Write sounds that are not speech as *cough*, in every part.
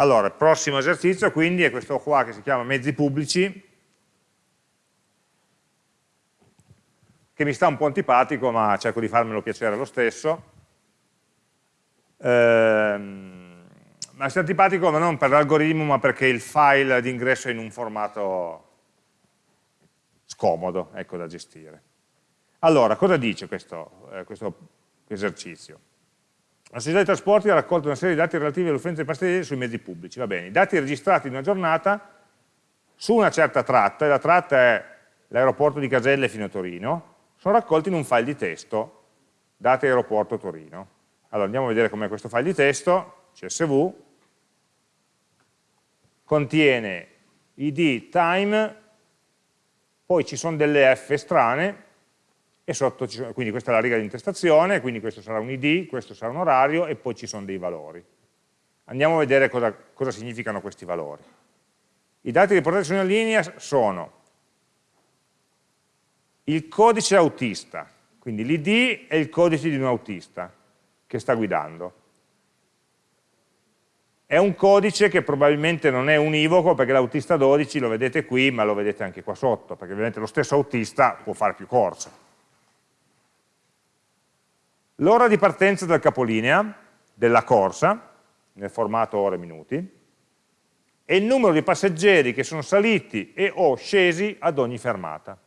Allora, il prossimo esercizio quindi è questo qua che si chiama mezzi pubblici, che mi sta un po' antipatico, ma cerco di farmelo piacere lo stesso. Ehm, ma sta antipatico ma non per l'algoritmo, ma perché il file di ingresso è in un formato scomodo ecco, da gestire. Allora, cosa dice questo, eh, questo esercizio? La società di trasporti ha raccolto una serie di dati relativi all'uffenza di passeggeri sui mezzi pubblici. Va bene, i dati registrati in una giornata su una certa tratta, e la tratta è l'aeroporto di Caselle fino a Torino, sono raccolti in un file di testo, dati aeroporto Torino. Allora andiamo a vedere com'è questo file di testo, CSV, contiene id, time, poi ci sono delle f strane, e sotto sono, quindi questa è la riga di intestazione, quindi questo sarà un id, questo sarà un orario e poi ci sono dei valori. Andiamo a vedere cosa, cosa significano questi valori. I dati riportati una linea sono il codice autista, quindi l'id è il codice di un autista che sta guidando. È un codice che probabilmente non è univoco perché l'autista 12 lo vedete qui ma lo vedete anche qua sotto, perché ovviamente lo stesso autista può fare più corse l'ora di partenza del capolinea, della corsa, nel formato ore-minuti, e il numero di passeggeri che sono saliti e o scesi ad ogni fermata.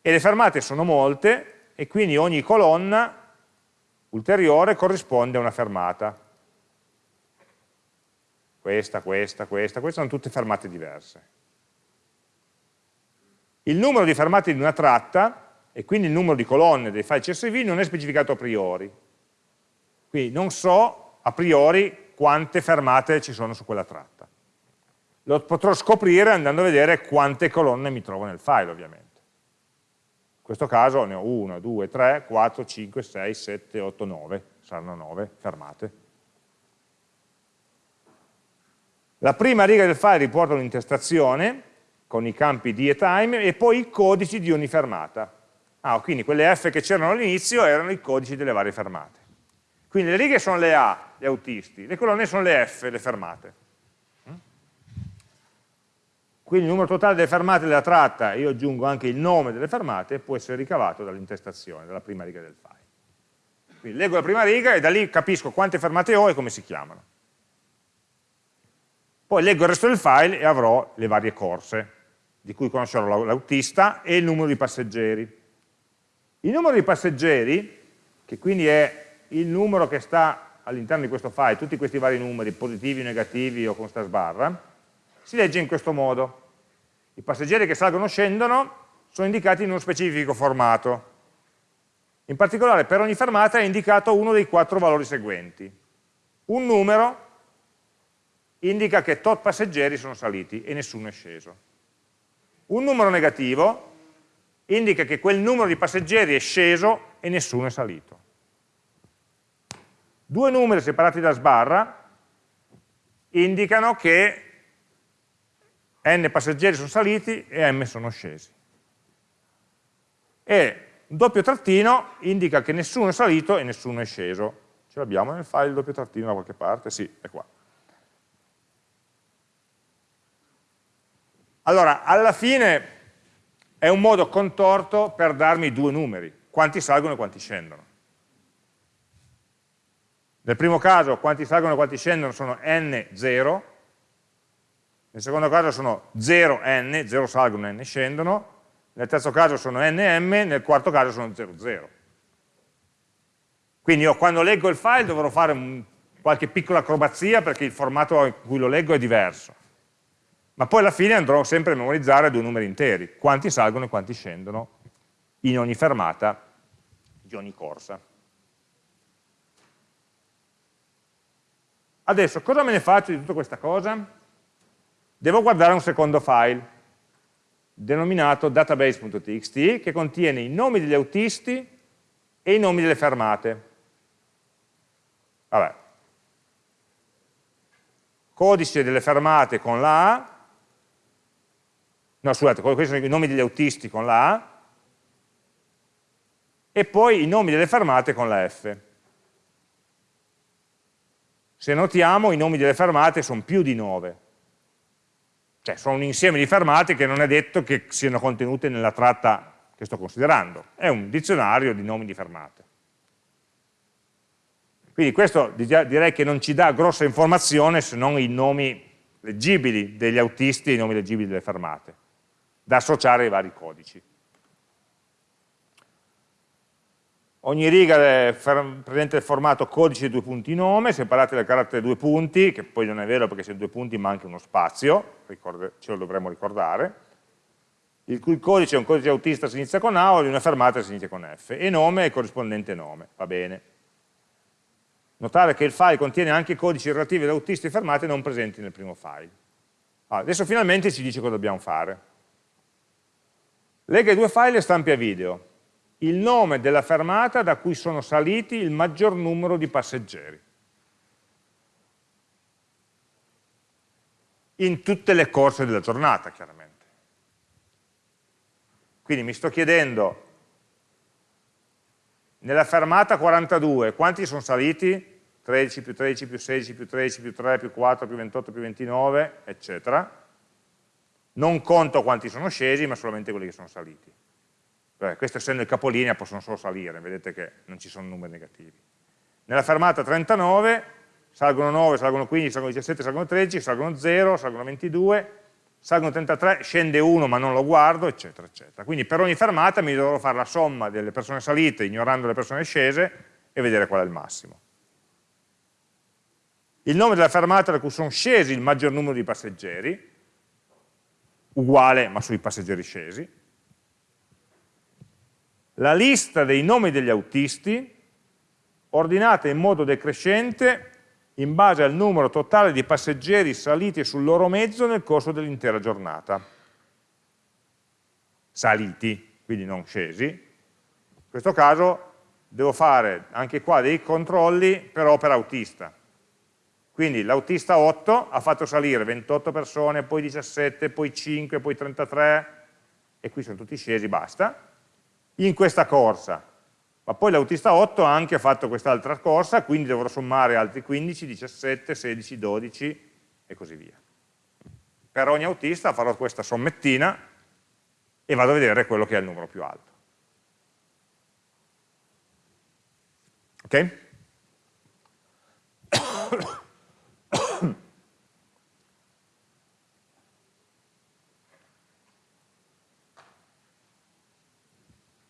E le fermate sono molte, e quindi ogni colonna ulteriore corrisponde a una fermata. Questa, questa, questa, queste sono tutte fermate diverse. Il numero di fermate di una tratta e quindi il numero di colonne dei file CSV non è specificato a priori. Quindi non so a priori quante fermate ci sono su quella tratta. Lo potrò scoprire andando a vedere quante colonne mi trovo nel file, ovviamente. In questo caso ne ho 1, 2, 3, 4, 5, 6, 7, 8, 9, saranno 9 fermate. La prima riga del file riporta un'intestazione con i campi di e time e poi i codici di ogni fermata. Ah, quindi quelle F che c'erano all'inizio erano i codici delle varie fermate. Quindi le righe sono le A, gli autisti, le colonne sono le F, le fermate. Mm? Quindi il numero totale delle fermate della tratta, io aggiungo anche il nome delle fermate, può essere ricavato dall'intestazione, dalla prima riga del file. Quindi leggo la prima riga e da lì capisco quante fermate ho e come si chiamano. Poi leggo il resto del file e avrò le varie corse, di cui conoscerò l'autista e il numero di passeggeri. Il numero di passeggeri, che quindi è il numero che sta all'interno di questo file, tutti questi vari numeri, positivi, negativi o con sta sbarra, si legge in questo modo. I passeggeri che salgono o scendono sono indicati in uno specifico formato. In particolare per ogni fermata è indicato uno dei quattro valori seguenti. Un numero indica che tot passeggeri sono saliti e nessuno è sceso. Un numero negativo indica che quel numero di passeggeri è sceso e nessuno è salito. Due numeri separati da sbarra indicano che n passeggeri sono saliti e m sono scesi. E un doppio trattino indica che nessuno è salito e nessuno è sceso. Ce l'abbiamo nel file il doppio trattino da qualche parte? Sì, è qua. Allora, alla fine è un modo contorto per darmi due numeri, quanti salgono e quanti scendono. Nel primo caso quanti salgono e quanti scendono sono n0, nel secondo caso sono 0n, 0 salgono e n scendono, nel terzo caso sono nm, nel quarto caso sono 00. Quindi io quando leggo il file dovrò fare qualche piccola acrobazia perché il formato in cui lo leggo è diverso ma poi alla fine andrò sempre a memorizzare due numeri interi, quanti salgono e quanti scendono in ogni fermata di ogni corsa. Adesso cosa me ne faccio di tutta questa cosa? Devo guardare un secondo file denominato database.txt che contiene i nomi degli autisti e i nomi delle fermate. Vabbè. Codice delle fermate con la A no scusate, questi sono i nomi degli autisti con la A, e poi i nomi delle fermate con la F. Se notiamo i nomi delle fermate sono più di 9, cioè sono un insieme di fermate che non è detto che siano contenute nella tratta che sto considerando, è un dizionario di nomi di fermate. Quindi questo direi che non ci dà grossa informazione se non i nomi leggibili degli autisti e i nomi leggibili delle fermate, da associare ai vari codici. Ogni riga è presente il formato codice due punti nome, separate dal carattere due punti, che poi non è vero perché se due punti manca uno spazio, ce lo dovremmo ricordare, il cui codice è un codice autista si inizia con A o di una fermata si inizia con F, e nome è il corrispondente nome, va bene. Notare che il file contiene anche codici relativi ad autisti e fermate non presenti nel primo file. Allora, adesso finalmente ci dice cosa dobbiamo fare. Lega i due file e stampi a video il nome della fermata da cui sono saliti il maggior numero di passeggeri. In tutte le corse della giornata, chiaramente. Quindi mi sto chiedendo, nella fermata 42, quanti sono saliti? 13 più 13 più 16 più 13 più 3 più 4 più 28 più 29, eccetera. Non conto quanti sono scesi, ma solamente quelli che sono saliti. Beh, questo essendo il capolinea possono solo salire, vedete che non ci sono numeri negativi. Nella fermata 39 salgono 9, salgono 15, salgono 17, salgono 13, salgono 0, salgono 22, salgono 33, scende 1 ma non lo guardo, eccetera, eccetera. Quindi per ogni fermata mi dovrò fare la somma delle persone salite ignorando le persone scese e vedere qual è il massimo. Il nome della fermata da cui sono scesi il maggior numero di passeggeri, uguale ma sui passeggeri scesi, la lista dei nomi degli autisti ordinata in modo decrescente in base al numero totale di passeggeri saliti sul loro mezzo nel corso dell'intera giornata. Saliti, quindi non scesi. In questo caso devo fare anche qua dei controlli però per autista. Quindi l'autista 8 ha fatto salire 28 persone, poi 17, poi 5, poi 33, e qui sono tutti scesi, basta in questa corsa, ma poi l'autista 8 ha anche fatto quest'altra corsa, quindi dovrò sommare altri 15, 17, 16, 12 e così via. Per ogni autista farò questa sommettina e vado a vedere quello che è il numero più alto. Ok?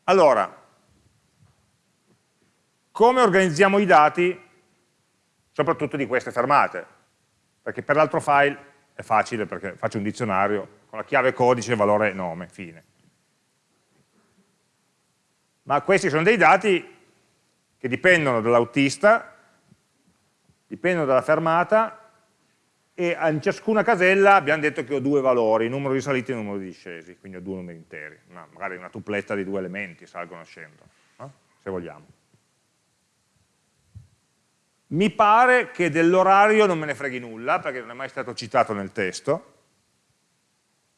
Allora, come organizziamo i dati, soprattutto di queste fermate? Perché per l'altro file è facile, perché faccio un dizionario con la chiave codice, valore nome, fine. Ma questi sono dei dati che dipendono dall'autista, dipendono dalla fermata e in ciascuna casella abbiamo detto che ho due valori, numero di saliti e numero di discesi, quindi ho due numeri interi, una, magari una tupletta di due elementi, salgono e scendono, no? se vogliamo. Mi pare che dell'orario non me ne freghi nulla, perché non è mai stato citato nel testo,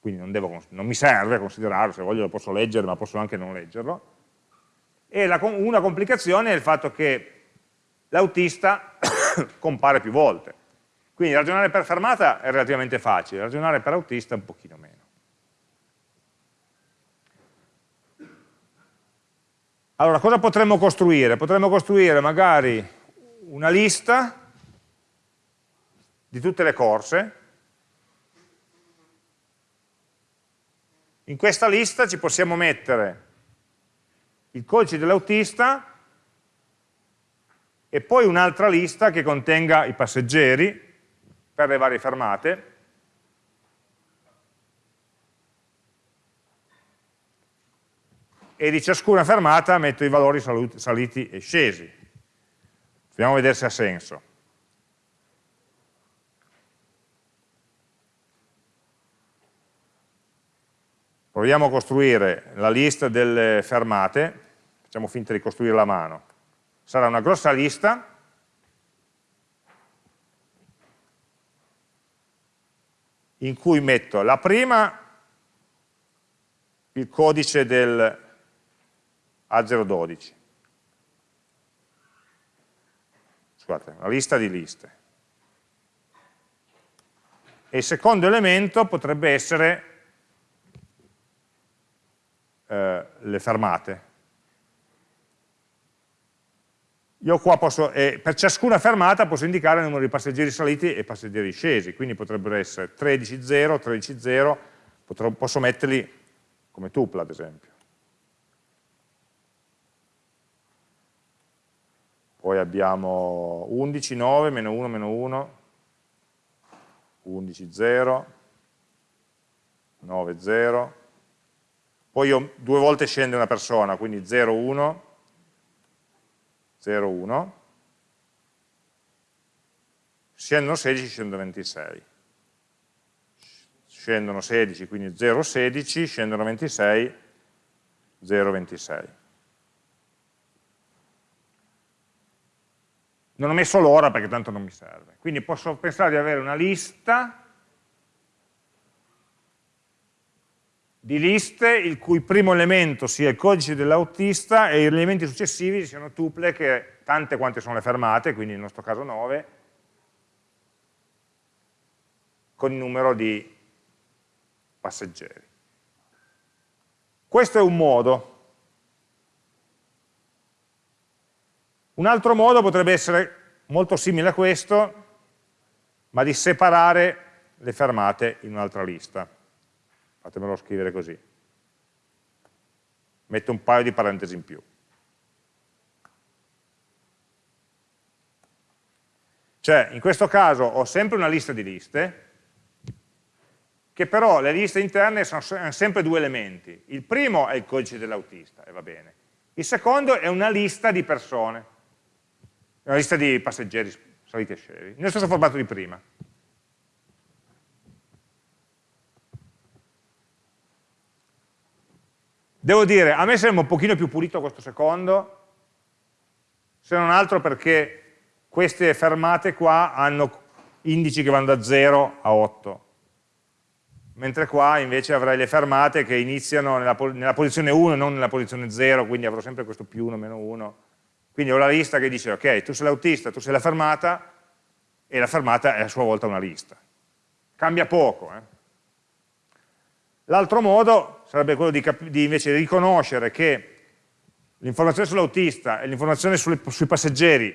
quindi non, devo, non mi serve considerarlo, se voglio lo posso leggere, ma posso anche non leggerlo. E la, una complicazione è il fatto che l'autista *coughs* compare più volte quindi ragionare per fermata è relativamente facile, ragionare per autista un pochino meno. Allora, cosa potremmo costruire? Potremmo costruire magari una lista di tutte le corse. In questa lista ci possiamo mettere il codice dell'autista e poi un'altra lista che contenga i passeggeri per le varie fermate, e di ciascuna fermata metto i valori saliti e scesi. Proviamo a vedere se ha senso. Proviamo a costruire la lista delle fermate, facciamo finta di costruire la mano. Sarà una grossa lista in cui metto la prima il codice del A012 scusate, la lista di liste. E il secondo elemento potrebbe essere eh, le fermate. Io qua posso, eh, per ciascuna fermata posso indicare il numero di passeggeri saliti e passeggeri scesi, quindi potrebbero essere 13.0, 13.0, posso metterli come tuple ad esempio. Poi abbiamo 11, 9, meno 1, meno 1, 11, 0, 9, 0. Poi io due volte scende una persona, quindi 0, 1, 0, 1. Scendono 16, scendono 26. Scendono 16, quindi 0, 16, scendono 26, 0, 26. Non ho messo l'ora perché tanto non mi serve. Quindi posso pensare di avere una lista di liste il cui primo elemento sia il codice dell'autista e gli elementi successivi siano tuple, che, tante quante sono le fermate, quindi nel nostro caso 9, con il numero di passeggeri. Questo è un modo. Un altro modo potrebbe essere molto simile a questo, ma di separare le fermate in un'altra lista. Fatemelo scrivere così. Metto un paio di parentesi in più. Cioè, in questo caso ho sempre una lista di liste, che però le liste interne sono sempre due elementi. Il primo è il codice dell'autista, e va bene. Il secondo è una lista di persone una lista di passeggeri saliti e scesi, nello stesso formato di prima. Devo dire, a me sembra un pochino più pulito questo secondo, se non altro perché queste fermate qua hanno indici che vanno da 0 a 8, mentre qua invece avrei le fermate che iniziano nella, nella posizione 1 e non nella posizione 0, quindi avrò sempre questo più 1, meno 1, quindi ho la lista che dice, ok, tu sei l'autista, tu sei la fermata, e la fermata è a sua volta una lista. Cambia poco. Eh? L'altro modo sarebbe quello di, di invece riconoscere che l'informazione sull'autista e l'informazione sui passeggeri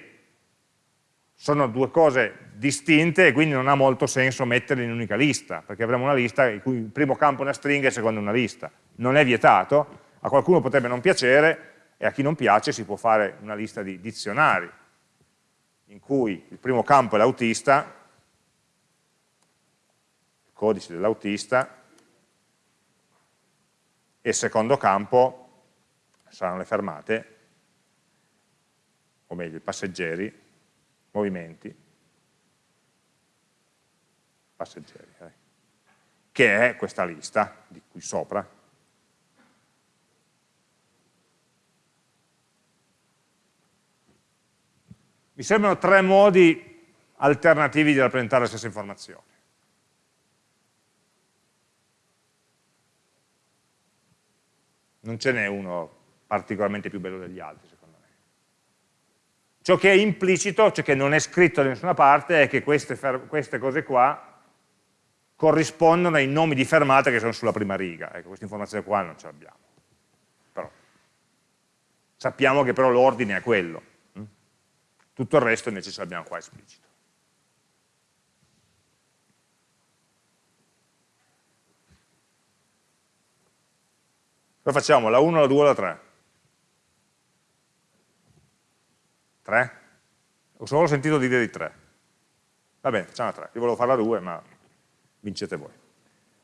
sono due cose distinte e quindi non ha molto senso metterle in un'unica lista, perché avremo una lista in cui il primo campo è una stringa e il secondo è una lista. Non è vietato, a qualcuno potrebbe non piacere, e a chi non piace si può fare una lista di dizionari in cui il primo campo è l'autista, il codice dell'autista, e il secondo campo saranno le fermate, o meglio i passeggeri, movimenti, passeggeri, eh, che è questa lista di qui sopra, Mi sembrano tre modi alternativi di rappresentare la stessa informazione. Non ce n'è uno particolarmente più bello degli altri, secondo me. Ciò che è implicito, ciò che non è scritto da nessuna parte, è che queste, queste cose qua corrispondono ai nomi di fermate che sono sulla prima riga. Ecco, questa informazione qua non ce l'abbiamo. sappiamo che però l'ordine è quello. Tutto il resto invece ce l'abbiamo qua esplicito. Cosa facciamo? La 1, la 2 o la 3? 3? Ho solo sentito dire di 3. Va bene, facciamo la 3. Io volevo fare la 2, ma vincete voi.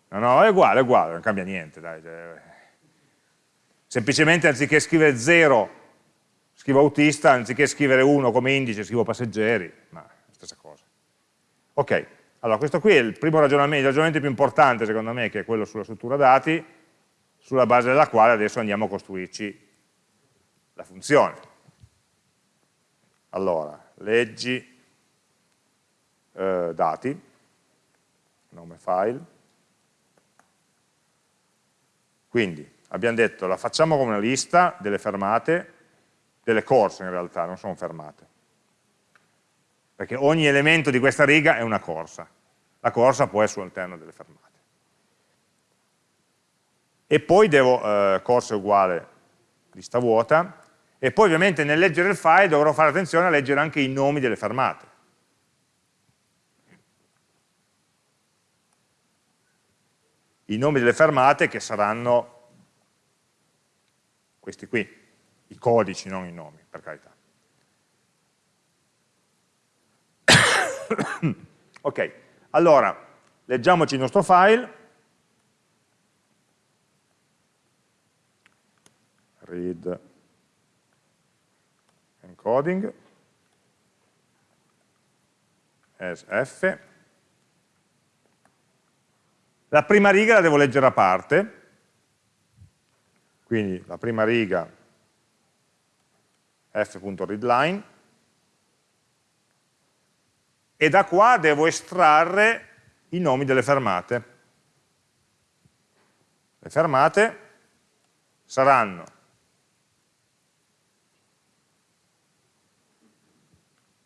No, no, è uguale, è uguale, non cambia niente. Dai. Semplicemente anziché scrivere 0 scrivo autista, anziché scrivere 1 come indice, scrivo passeggeri, ma è la stessa cosa. Ok, allora questo qui è il primo ragionamento, il ragionamento più importante secondo me, che è quello sulla struttura dati, sulla base della quale adesso andiamo a costruirci la funzione. Allora, leggi eh, dati, nome file, quindi abbiamo detto la facciamo come una lista delle fermate, delle corse in realtà, non sono fermate. Perché ogni elemento di questa riga è una corsa. la corsa poi è sull'interno delle fermate. E poi devo, eh, corsa è uguale lista vuota, e poi ovviamente nel leggere il file dovrò fare attenzione a leggere anche i nomi delle fermate. I nomi delle fermate che saranno questi qui, i codici, non i nomi, per carità. *coughs* ok, allora, leggiamoci il nostro file. Read encoding as f. La prima riga la devo leggere a parte, quindi la prima riga f.readline, e da qua devo estrarre i nomi delle fermate. Le fermate saranno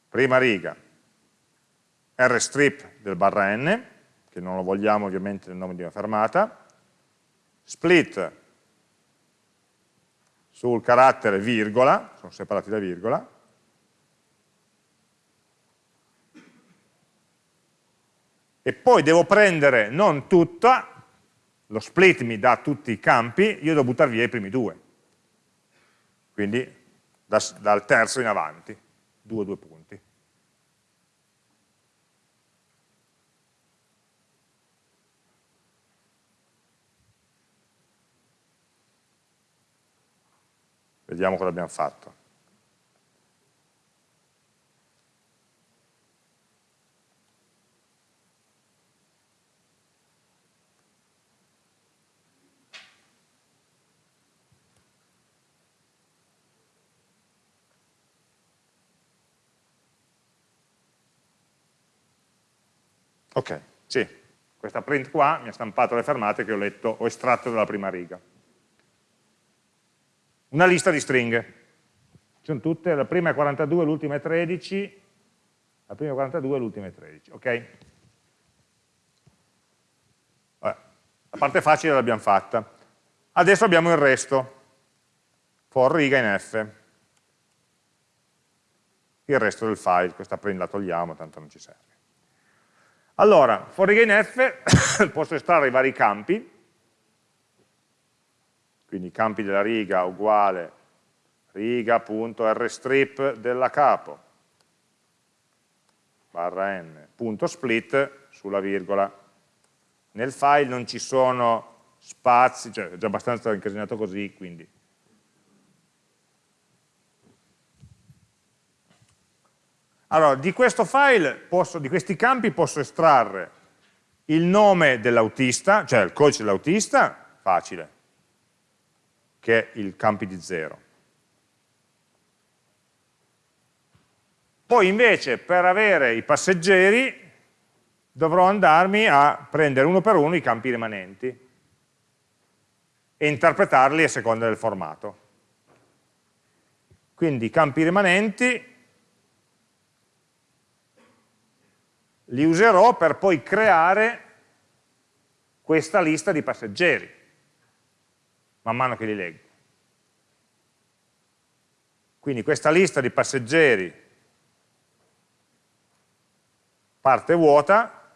prima riga. Rstrip del barra n, che non lo vogliamo ovviamente nel nome di una fermata, split sul carattere virgola, sono separati da virgola, e poi devo prendere non tutta, lo split mi dà tutti i campi, io devo buttare via i primi due, quindi da, dal terzo in avanti, due, due punti. Vediamo cosa abbiamo fatto. Ok, sì, questa print qua mi ha stampato le fermate che ho letto, ho estratto dalla prima riga una lista di stringhe. Sono tutte, la prima è 42, l'ultima è 13, la prima è 42, l'ultima è 13, ok? Vabbè, la parte facile l'abbiamo fatta. Adesso abbiamo il resto, for riga in f. Il resto del file, questa print la togliamo, tanto non ci serve. Allora, for riga in f *coughs* posso estrarre i vari campi, quindi campi della riga uguale riga.rstrip della capo barra n, punto split sulla virgola. Nel file non ci sono spazi, cioè è già abbastanza incasinato così, quindi Allora, di questo file, posso, di questi campi posso estrarre il nome dell'autista, cioè il codice dell'autista, facile, che è il campi di 0. Poi invece per avere i passeggeri dovrò andarmi a prendere uno per uno i campi rimanenti e interpretarli a seconda del formato. Quindi i campi rimanenti li userò per poi creare questa lista di passeggeri man mano che li leggo. Quindi questa lista di passeggeri parte vuota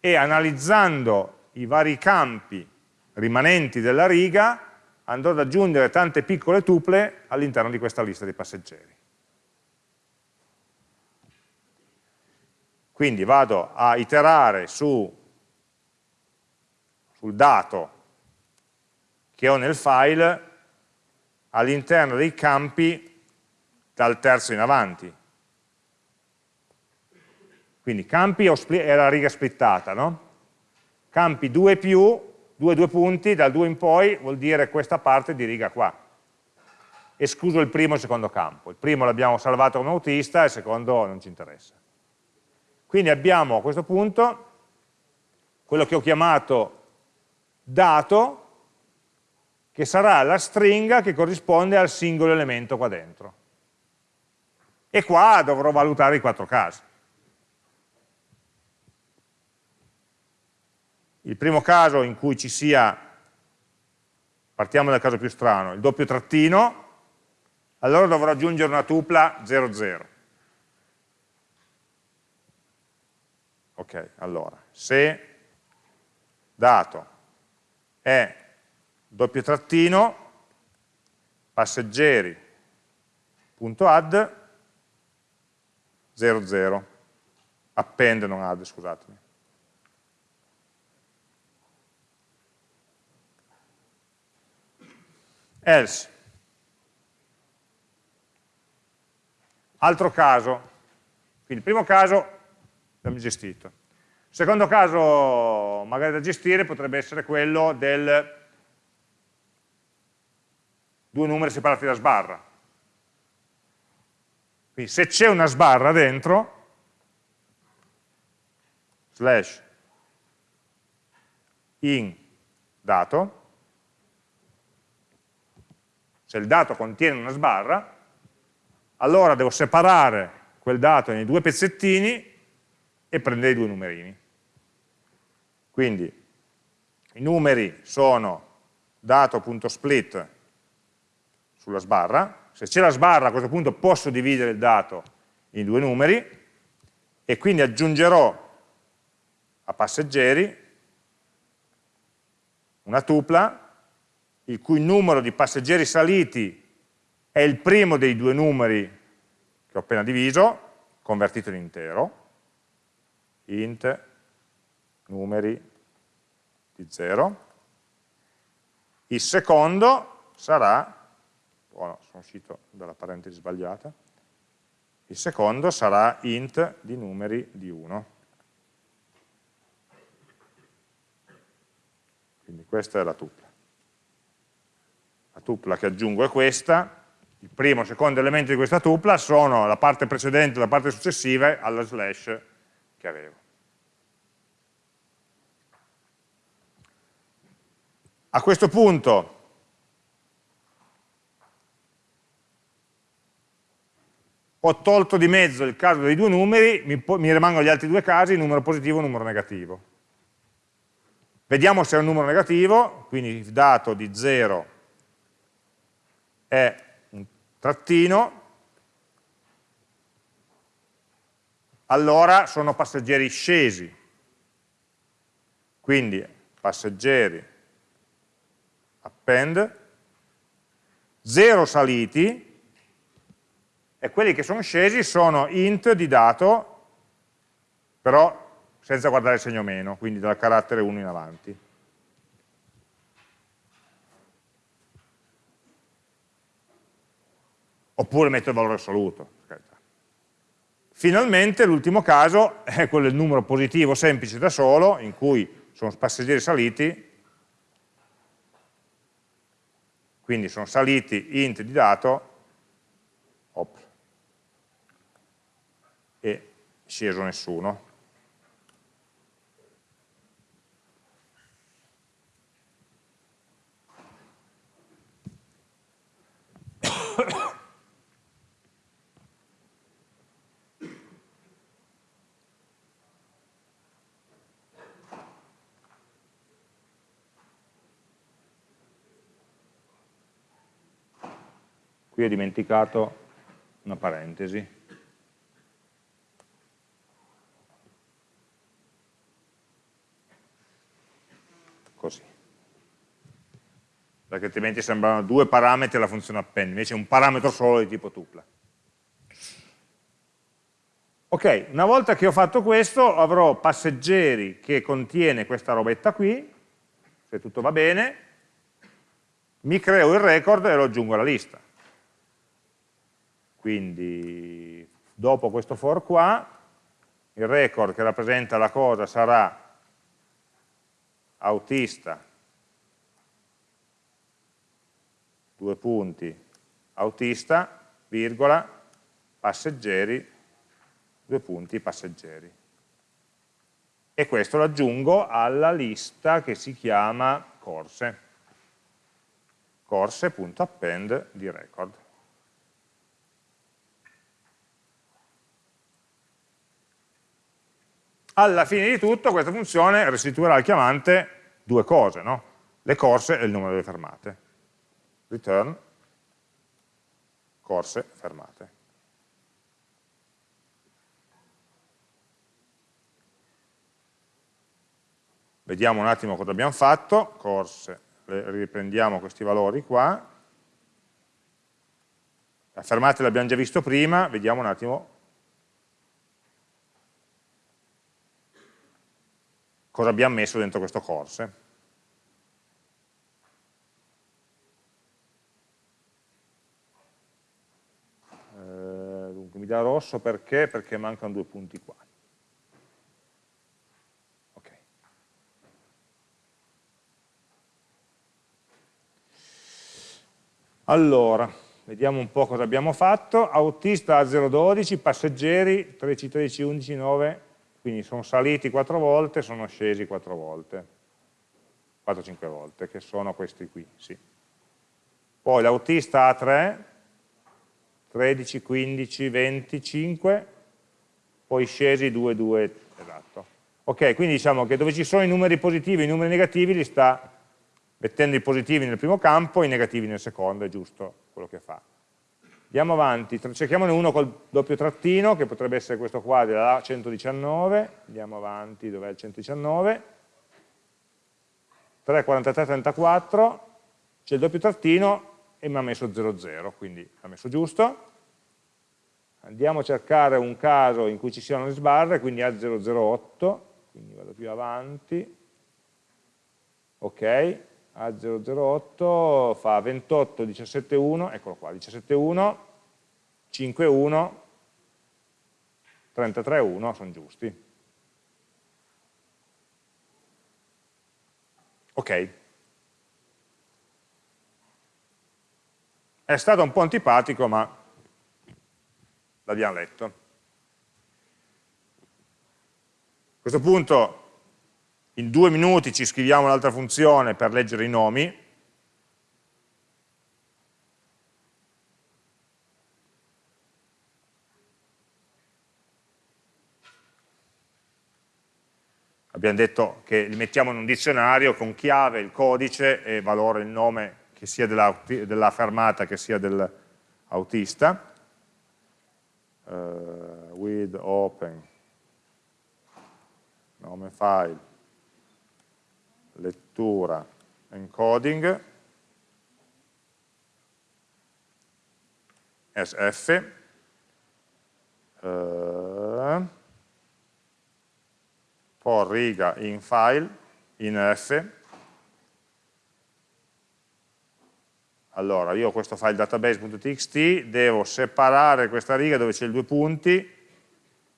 e analizzando i vari campi rimanenti della riga andrò ad aggiungere tante piccole tuple all'interno di questa lista di passeggeri. Quindi vado a iterare su, sul dato che ho nel file all'interno dei campi dal terzo in avanti. Quindi campi è la riga splittata, no? Campi 2 più, 2 due punti, dal 2 in poi vuol dire questa parte di riga qua. Escluso il primo e il secondo campo. Il primo l'abbiamo salvato come autista, il secondo non ci interessa. Quindi abbiamo a questo punto quello che ho chiamato dato, che sarà la stringa che corrisponde al singolo elemento qua dentro. E qua dovrò valutare i quattro casi. il primo caso in cui ci sia, partiamo dal caso più strano, il doppio trattino, allora dovrò aggiungere una tupla 00. Ok, allora, se dato è doppio trattino, passeggeri.add 00, append non add, scusatemi. Else. Altro caso, quindi il primo caso l'abbiamo gestito. Il secondo caso magari da gestire potrebbe essere quello del due numeri separati da sbarra. Quindi se c'è una sbarra dentro, slash in dato, se il dato contiene una sbarra, allora devo separare quel dato in due pezzettini e prendere i due numerini. Quindi i numeri sono dato.split sulla sbarra, se c'è la sbarra a questo punto posso dividere il dato in due numeri e quindi aggiungerò a passeggeri una tupla il cui numero di passeggeri saliti è il primo dei due numeri che ho appena diviso, convertito in intero, int numeri di 0. Il secondo sarà, oh no, sono uscito dalla parentesi sbagliata, il secondo sarà int di numeri di 1. Quindi questa è la tupla. La tupla che aggiungo è questa, il primo e il secondo elemento di questa tupla sono la parte precedente e la parte successiva alla slash che avevo. A questo punto ho tolto di mezzo il caso dei due numeri, mi, mi rimangono gli altri due casi, numero positivo e numero negativo. Vediamo se è un numero negativo, quindi il dato di 0 è un trattino, allora sono passeggeri scesi. Quindi passeggeri append, 0 saliti, e quelli che sono scesi sono int di dato, però senza guardare il segno meno, quindi dal carattere 1 in avanti. Oppure metto il valore assoluto. Finalmente l'ultimo caso è quello del numero positivo semplice da solo, in cui sono passeggeri saliti, quindi sono saliti int di dato e sceso nessuno. Qui ho dimenticato una parentesi. Così. Perché altrimenti sembrano due parametri alla funzione append, invece è un parametro solo di tipo tupla. Ok, una volta che ho fatto questo avrò passeggeri che contiene questa robetta qui, se tutto va bene, mi creo il record e lo aggiungo alla lista. Quindi dopo questo for qua, il record che rappresenta la cosa sarà autista, due punti, autista, virgola, passeggeri, due punti, passeggeri. E questo lo aggiungo alla lista che si chiama corse, corse.append di record. alla fine di tutto questa funzione restituirà al chiamante due cose, no? le corse e il numero delle fermate. Return corse fermate. Vediamo un attimo cosa abbiamo fatto, corse, riprendiamo questi valori qua, la fermata l'abbiamo già visto prima, vediamo un attimo. Cosa abbiamo messo dentro questo corse. Mi dà rosso perché? Perché mancano due punti qua. Allora, vediamo un po' cosa abbiamo fatto. Autista a 012, passeggeri 13, 13, 11, 9, quindi sono saliti 4 volte, sono scesi 4 volte, 4-5 volte, che sono questi qui, sì. Poi l'autista a 3, 13, 15, 25, poi scesi 2, 2, esatto. Ok, quindi diciamo che dove ci sono i numeri positivi e i numeri negativi li sta mettendo i positivi nel primo campo e i negativi nel secondo, è giusto quello che fa. Andiamo avanti, cerchiamone uno col doppio trattino, che potrebbe essere questo qua della 119, andiamo avanti, dov'è il 119, 3, 43, 34, c'è il doppio trattino e mi ha messo 00, quindi ha messo giusto. Andiamo a cercare un caso in cui ci siano le sbarre, quindi A008, quindi vado più avanti, ok, a008 fa 28, 17, 1, eccolo qua, 17, 1, 5, 1, 33, 1, sono giusti. Ok. È stato un po' antipatico, ma l'abbiamo letto. A questo punto in due minuti ci scriviamo un'altra funzione per leggere i nomi, abbiamo detto che li mettiamo in un dizionario con chiave, il codice e valore, il nome che sia della, della fermata che sia dell'autista. Uh, with open nome file lettura, encoding, SF, eh, poi riga in file, in F, allora io ho questo file database.txt, devo separare questa riga dove c'è i due punti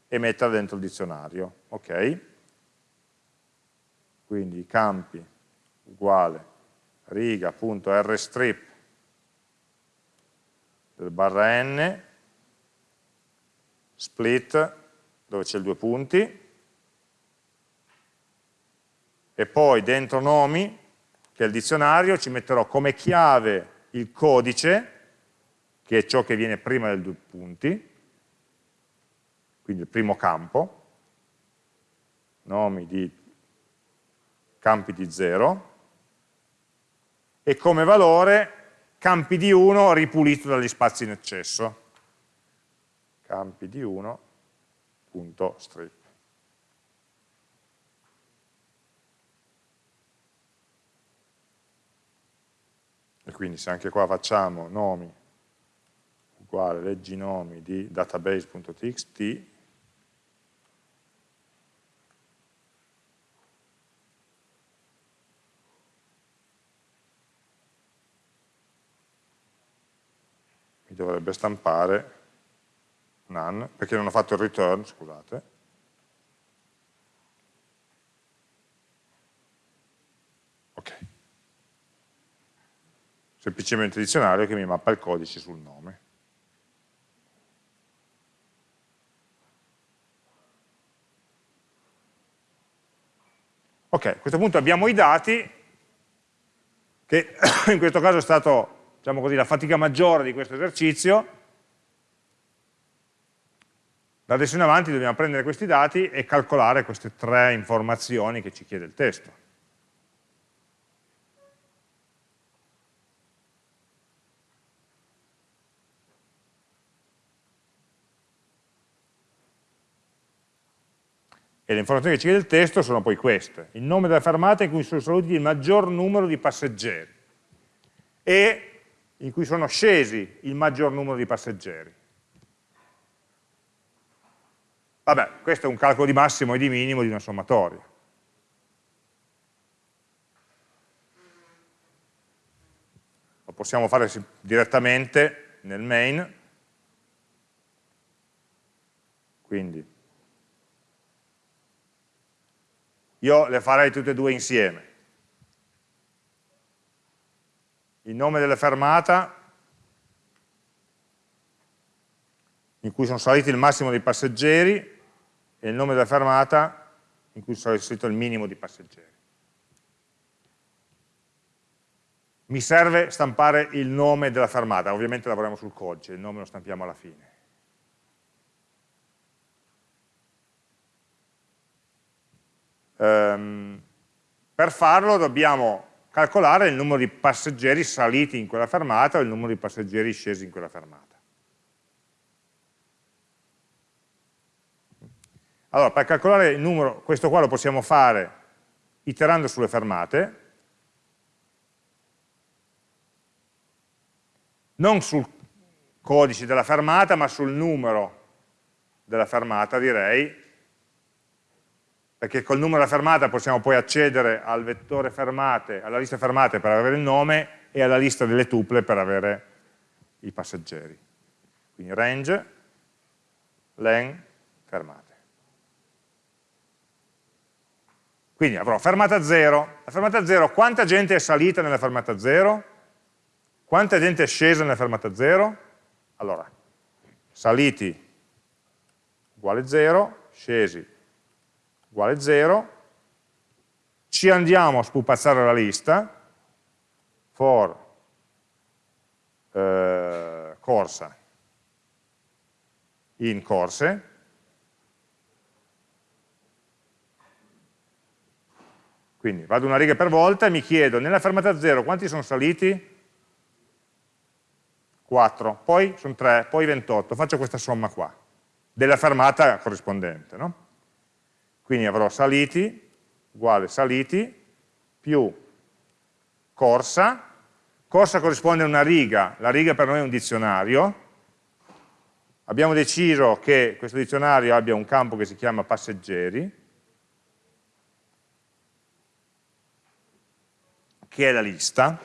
e metterla dentro il dizionario, ok? quindi i campi uguale riga.rstrip del barra n split dove c'è il due punti e poi dentro nomi che è il dizionario ci metterò come chiave il codice che è ciò che viene prima del due punti quindi il primo campo nomi di campi di 0 e come valore campi di 1 ripulito dagli spazi in eccesso. Campi di 1 punto strip. Quindi se anche qua facciamo nomi uguale leggi nomi di database.txt dovrebbe stampare none, perché non ho fatto il return, scusate. Ok. Semplicemente dizionario che mi mappa il codice sul nome. Ok, a questo punto abbiamo i dati, che *coughs* in questo caso è stato diciamo così, la fatica maggiore di questo esercizio, Da adesso in avanti dobbiamo prendere questi dati e calcolare queste tre informazioni che ci chiede il testo. E le informazioni che ci chiede il testo sono poi queste. Il nome della fermata in cui sono saliti il maggior numero di passeggeri e in cui sono scesi il maggior numero di passeggeri. Vabbè, questo è un calcolo di massimo e di minimo di una sommatoria. Lo possiamo fare direttamente nel main, quindi io le farei tutte e due insieme. Il nome della fermata in cui sono saliti il massimo dei passeggeri e il nome della fermata in cui sarà inserito il minimo di passeggeri. Mi serve stampare il nome della fermata, ovviamente lavoriamo sul codice, il nome lo stampiamo alla fine. Um, per farlo dobbiamo calcolare il numero di passeggeri saliti in quella fermata o il numero di passeggeri scesi in quella fermata. Allora, per calcolare il numero, questo qua lo possiamo fare iterando sulle fermate, non sul codice della fermata, ma sul numero della fermata, direi, perché col numero della fermata possiamo poi accedere al vettore fermate, alla lista fermate per avere il nome e alla lista delle tuple per avere i passeggeri. Quindi range, len, fermate. Quindi avrò fermata 0. La fermata 0, quanta gente è salita nella fermata 0? Quanta gente è scesa nella fermata 0? Allora, saliti uguale 0, scesi uguale 0, ci andiamo a spupazzare la lista, for eh, corsa in corse, Quindi vado una riga per volta e mi chiedo, nella fermata 0 quanti sono saliti? 4, poi sono 3, poi 28, faccio questa somma qua, della fermata corrispondente. No? Quindi avrò saliti, uguale saliti, più corsa, corsa corrisponde a una riga, la riga per noi è un dizionario, abbiamo deciso che questo dizionario abbia un campo che si chiama passeggeri, che è la lista.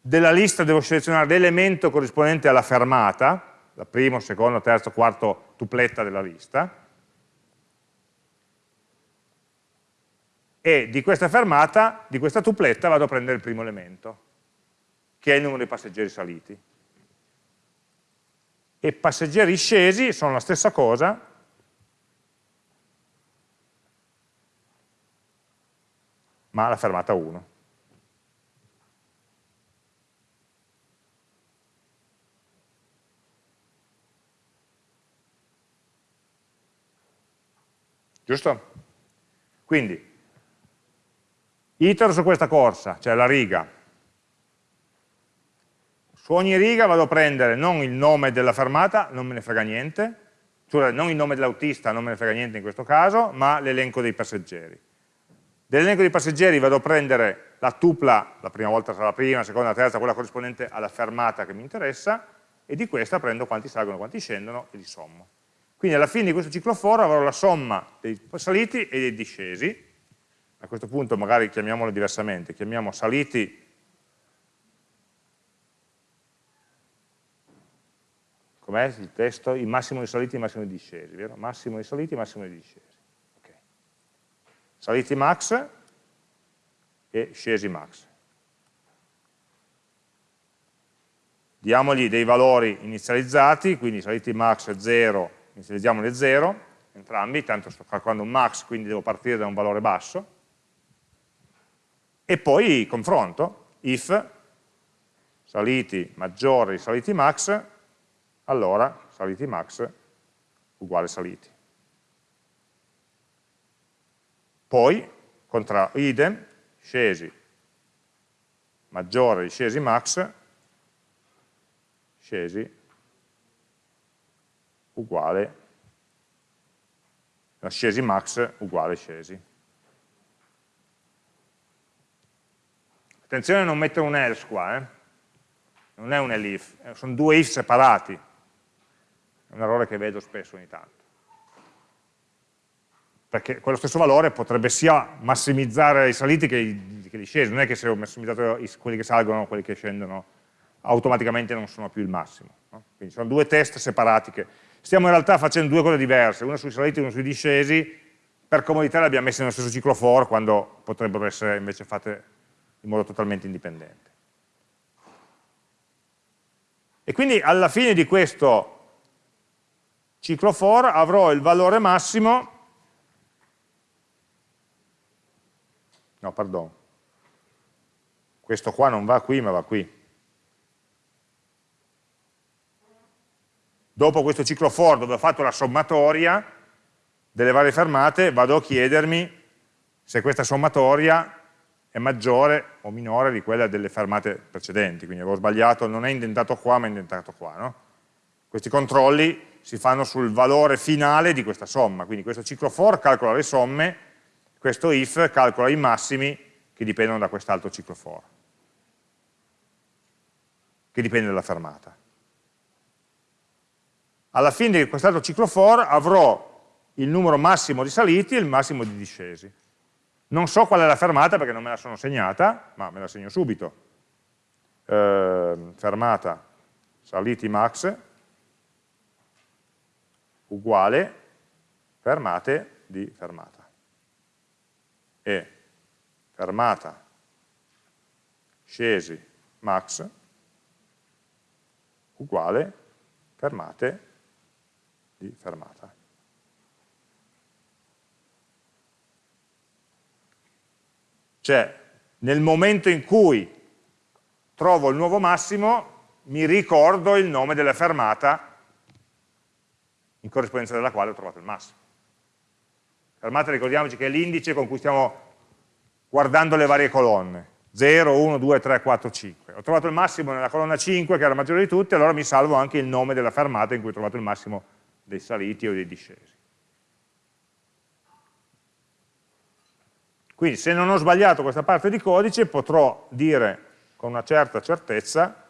Della lista devo selezionare l'elemento corrispondente alla fermata, la primo, secondo, terzo, quarto tupletta della lista, e di questa fermata, di questa tupletta, vado a prendere il primo elemento, che è il numero di passeggeri saliti. E passeggeri scesi sono la stessa cosa, ma la fermata 1. giusto? Quindi, itero su questa corsa, cioè la riga. Su ogni riga vado a prendere non il nome della fermata, non me ne frega niente, cioè non il nome dell'autista, non me ne frega niente in questo caso, ma l'elenco dei passeggeri. Dell'elenco dei passeggeri vado a prendere la tupla, la prima volta sarà la prima, la seconda, la terza, quella corrispondente alla fermata che mi interessa, e di questa prendo quanti salgono, quanti scendono e li sommo. Quindi alla fine di questo ciclo for avrò la somma dei saliti e dei discesi, a questo punto magari chiamiamolo diversamente, chiamiamo saliti com'è il testo? Il massimo di saliti e il massimo di discesi, vero? Massimo di saliti e massimo di discesi. Okay. Saliti max e scesi max. Diamogli dei valori inizializzati, quindi saliti max 0 inizializziamo le 0, entrambi, tanto sto calcolando un max, quindi devo partire da un valore basso, e poi confronto, if saliti maggiori saliti max, allora saliti max uguale saliti. Poi, contra idem, scesi maggiore di scesi max, scesi uguale, scesi max uguale scesi. Attenzione a non mettere un else qua, eh? non è un elif, eh, sono due if separati, è un errore che vedo spesso ogni tanto. Perché quello stesso valore potrebbe sia massimizzare i saliti che i, che i scesi, non è che se ho massimizzato quelli che salgono, quelli che scendono, automaticamente non sono più il massimo. No? Quindi sono due test separati che stiamo in realtà facendo due cose diverse, una sui saliti e una sui discesi, per comodità le abbiamo messe nello stesso ciclo for quando potrebbero essere invece fatte in modo totalmente indipendente. E quindi alla fine di questo ciclo for avrò il valore massimo, no, pardon, questo qua non va qui ma va qui. Dopo questo ciclo for dove ho fatto la sommatoria delle varie fermate vado a chiedermi se questa sommatoria è maggiore o minore di quella delle fermate precedenti, quindi avevo sbagliato, non è indentato qua ma è indentato qua. No? Questi controlli si fanno sul valore finale di questa somma, quindi questo ciclo for calcola le somme, questo if calcola i massimi che dipendono da quest'altro ciclo for, che dipende dalla fermata. Alla fine di quest'altro ciclo for avrò il numero massimo di saliti e il massimo di discesi. Non so qual è la fermata perché non me la sono segnata, ma me la segno subito. Eh, fermata saliti max uguale fermate di fermata. E fermata scesi max uguale fermate di fermata. Cioè, nel momento in cui trovo il nuovo massimo, mi ricordo il nome della fermata in corrispondenza della quale ho trovato il massimo. Fermata, ricordiamoci che è l'indice con cui stiamo guardando le varie colonne. 0, 1, 2, 3, 4, 5. Ho trovato il massimo nella colonna 5, che era maggiore di tutte, allora mi salvo anche il nome della fermata in cui ho trovato il massimo dei saliti o dei discesi. Quindi se non ho sbagliato questa parte di codice potrò dire con una certa certezza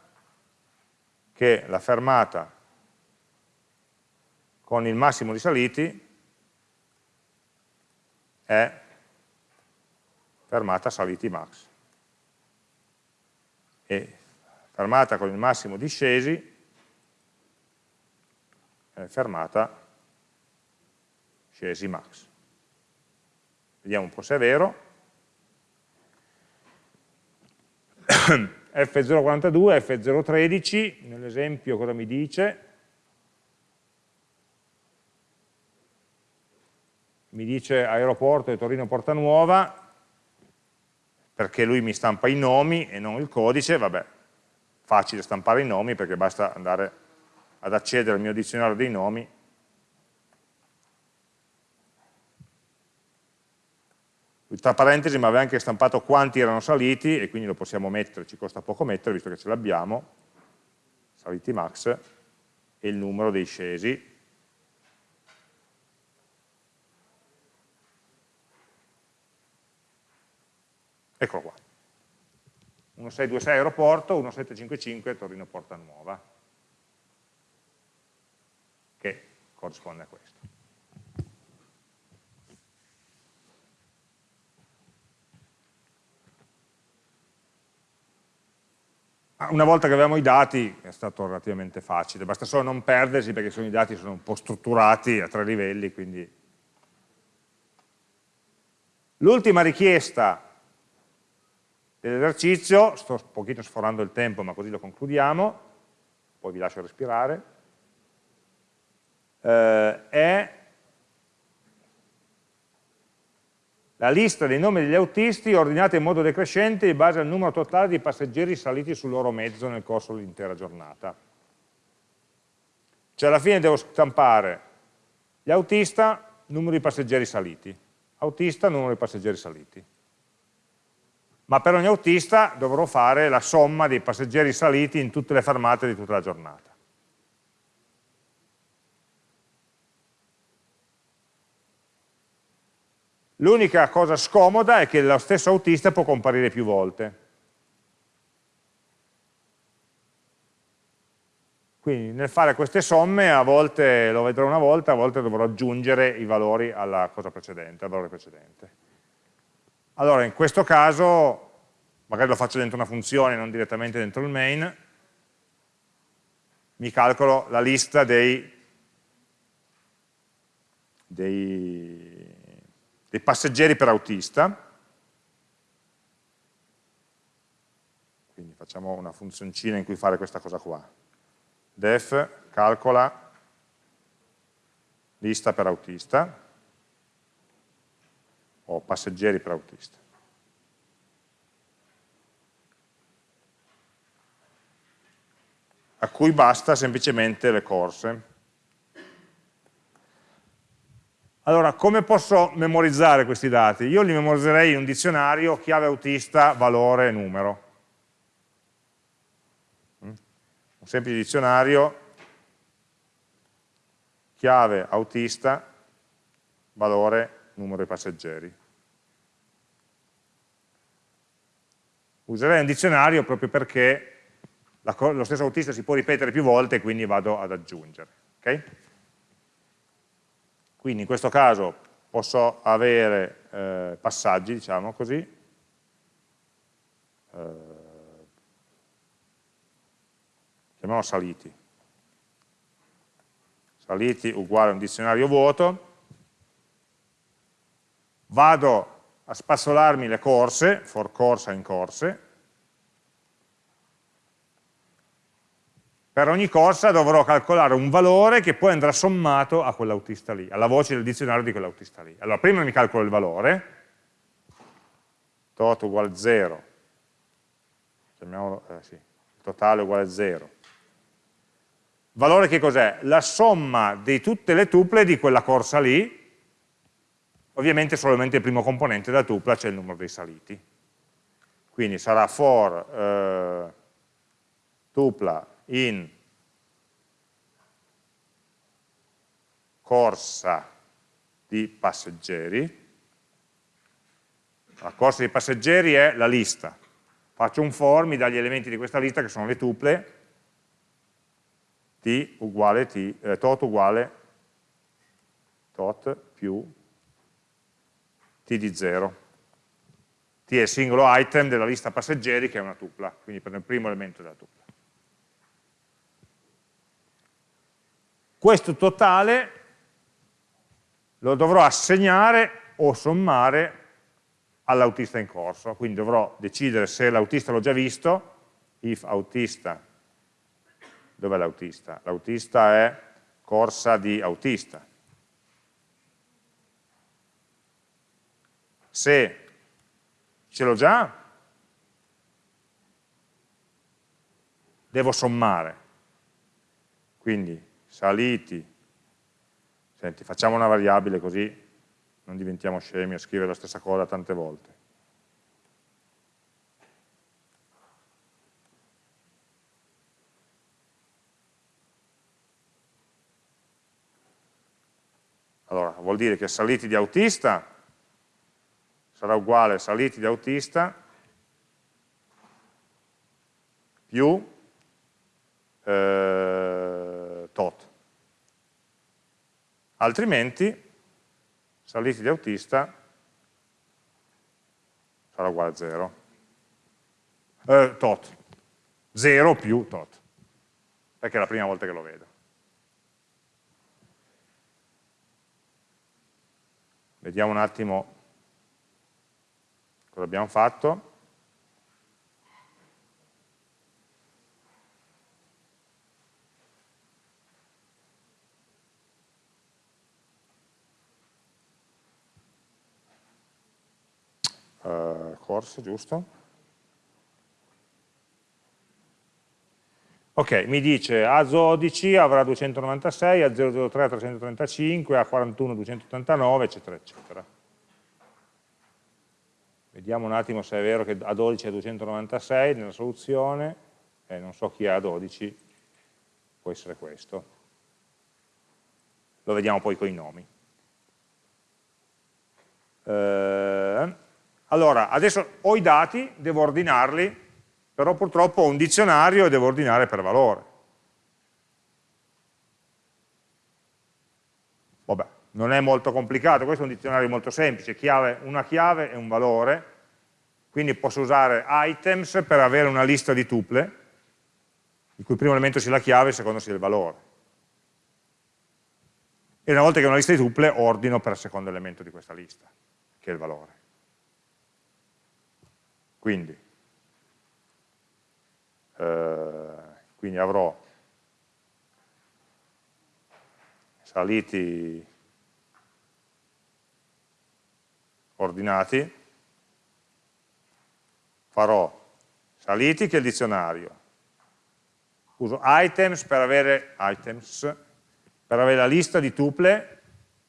che la fermata con il massimo di saliti è fermata saliti max e fermata con il massimo di scesi è fermata scesi max. Vediamo un po' se è vero. *coughs* F042, F013, nell'esempio cosa mi dice? Mi dice aeroporto di Torino Porta Nuova, perché lui mi stampa i nomi e non il codice, vabbè, facile stampare i nomi perché basta andare ad accedere al mio dizionario dei nomi tra parentesi mi aveva anche stampato quanti erano saliti e quindi lo possiamo mettere, ci costa poco mettere visto che ce l'abbiamo, saliti max e il numero dei scesi. Eccolo qua. 1626 aeroporto, 1755 Torino Porta Nuova, che corrisponde a questo. Una volta che avevamo i dati è stato relativamente facile, basta solo non perdersi perché sono i dati sono un po' strutturati a tre livelli, quindi... L'ultima richiesta dell'esercizio, sto un pochino sforando il tempo ma così lo concludiamo, poi vi lascio respirare, eh, è la lista dei nomi degli autisti ordinata in modo decrescente in base al numero totale di passeggeri saliti sul loro mezzo nel corso dell'intera giornata. Cioè alla fine devo stampare Gli autista, numero di passeggeri saliti. Autista, numero di passeggeri saliti. Ma per ogni autista dovrò fare la somma dei passeggeri saliti in tutte le fermate di tutta la giornata. L'unica cosa scomoda è che lo stesso autista può comparire più volte. Quindi nel fare queste somme a volte lo vedrò una volta, a volte dovrò aggiungere i valori alla cosa precedente, al valore precedente. Allora in questo caso, magari lo faccio dentro una funzione, non direttamente dentro il main, mi calcolo la lista dei, dei, dei passeggeri per autista, quindi facciamo una funzioncina in cui fare questa cosa qua def calcola lista per autista o passeggeri per autista. a cui basta semplicemente le corse. Allora, come posso memorizzare questi dati? Io li memorizzerei in un dizionario chiave autista, valore, numero. un semplice dizionario, chiave autista, valore, numero di passeggeri. Userei un dizionario proprio perché lo stesso autista si può ripetere più volte e quindi vado ad aggiungere. Okay? Quindi in questo caso posso avere eh, passaggi, diciamo così, eh, chiamiamolo saliti. Saliti uguale a un dizionario vuoto, vado a spazzolarmi le corse, for corsa in corse, per ogni corsa dovrò calcolare un valore che poi andrà sommato a quell'autista lì, alla voce del dizionario di quell'autista lì. Allora prima mi calcolo il valore, tot uguale 0, chiamiamolo, eh, sì, totale uguale 0, Valore che cos'è? La somma di tutte le tuple di quella corsa lì, ovviamente solamente il primo componente della tupla c'è il numero dei saliti. Quindi sarà for eh, tupla in corsa di passeggeri. La corsa di passeggeri è la lista. Faccio un for, mi dà gli elementi di questa lista che sono le tuple, t uguale t, eh, tot uguale tot più t di 0. t è il singolo item della lista passeggeri che è una tupla, quindi prendo il primo elemento della tupla. Questo totale lo dovrò assegnare o sommare all'autista in corso, quindi dovrò decidere se l'autista l'ho già visto, if autista Dov'è l'autista? L'autista è corsa di autista. Se ce l'ho già, devo sommare. Quindi saliti, senti, facciamo una variabile così non diventiamo scemi a scrivere la stessa cosa tante volte. Allora, vuol dire che saliti di autista sarà uguale a saliti di autista più eh, tot. Altrimenti saliti di autista sarà uguale a 0. Eh, tot. 0 più tot. Perché è la prima volta che lo vedo. Vediamo un attimo cosa abbiamo fatto. Corse, giusto? Ok, mi dice A12 avrà 296, A003 335, A41 289, eccetera, eccetera. Vediamo un attimo se è vero che A12 è 296 nella soluzione, eh, non so chi è A12, può essere questo. Lo vediamo poi con i nomi. Eh, allora, adesso ho i dati, devo ordinarli però purtroppo ho un dizionario e devo ordinare per valore. Vabbè, non è molto complicato, questo è un dizionario molto semplice, chiave, una chiave e un valore, quindi posso usare items per avere una lista di tuple, il cui primo elemento sia la chiave e il secondo sia il valore. E una volta che ho una lista di tuple, ordino per il secondo elemento di questa lista, che è il valore. Quindi, eh, quindi avrò saliti ordinati, farò saliti che è il dizionario, uso items per avere, items, per avere la lista di tuple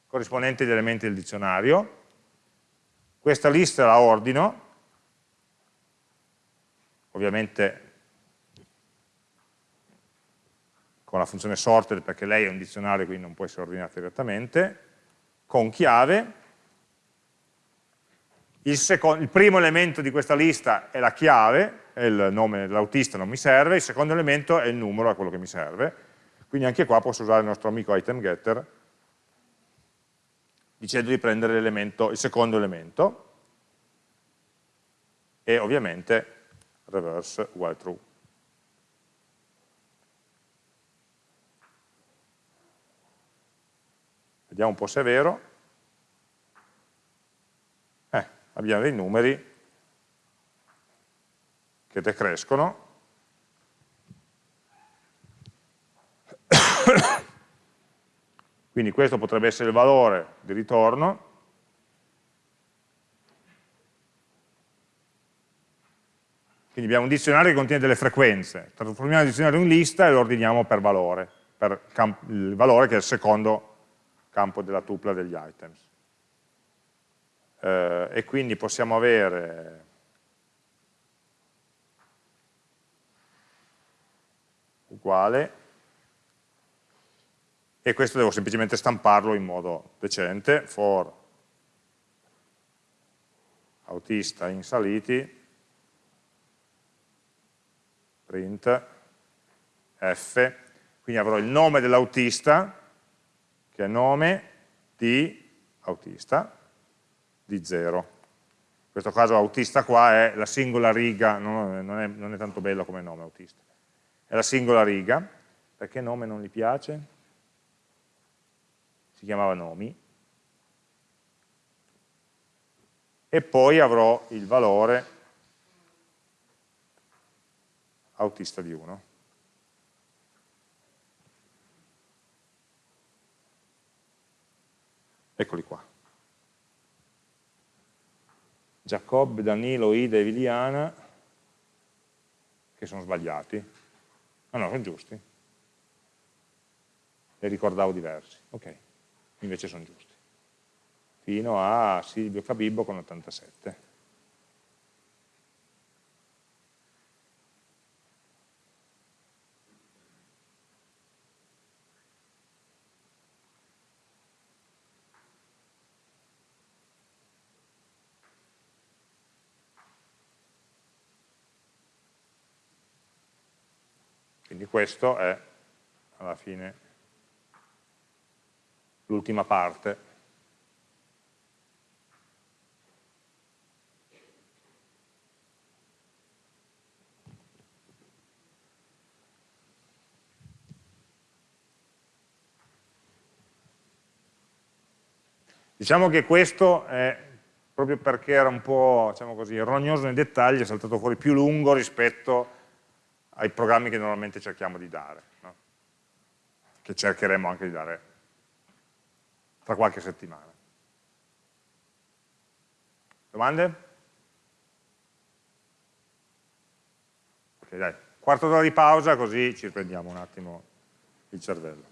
corrispondenti agli elementi del dizionario, questa lista la ordino, ovviamente con la funzione sorted perché lei è un dizionario quindi non può essere ordinata direttamente, con chiave, il, il, primo elemento di questa lista è la chiave, è il nome dell'autista non mi serve, il secondo elemento è il numero, è quello che mi serve, quindi anche qua posso usare il nostro amico item getter. Dicendo di prendere il secondo elemento. E ovviamente reverse while true. Vediamo un po' se è vero. Eh, abbiamo dei numeri che decrescono. *coughs* Quindi questo potrebbe essere il valore di ritorno. Quindi abbiamo un dizionario che contiene delle frequenze. Trasformiamo il dizionario in lista e lo ordiniamo per valore, per il valore che è il secondo campo della tupla degli items. Eh, e quindi possiamo avere uguale e questo devo semplicemente stamparlo in modo decente for autista in saliti print f quindi avrò il nome dell'autista che è nome di autista di 0. In questo caso autista qua è la singola riga, non è, non è tanto bello come nome autista, è la singola riga, perché nome non gli piace? Si chiamava nomi. E poi avrò il valore autista di 1. Eccoli qua. Giacobbe, Danilo, Ida e Viliana, che sono sbagliati. Ah no, sono giusti. Li ricordavo diversi. Ok, invece sono giusti. Fino a Silvio Cabibbo con 87. Questo è alla fine l'ultima parte. Diciamo che questo è proprio perché era un po' diciamo così, rognoso nei dettagli, è saltato fuori più lungo rispetto ai programmi che normalmente cerchiamo di dare, no? che cercheremo anche di dare tra qualche settimana. Domande? Ok, dai, quarto d'ora di pausa così ci riprendiamo un attimo il cervello.